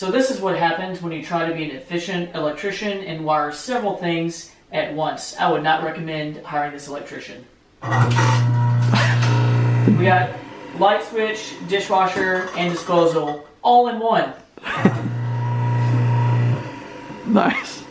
So this is what happens when you try to be an efficient electrician and wire several things at once. I would not recommend hiring this electrician. we got light switch, dishwasher, and disposal all in one. Nice.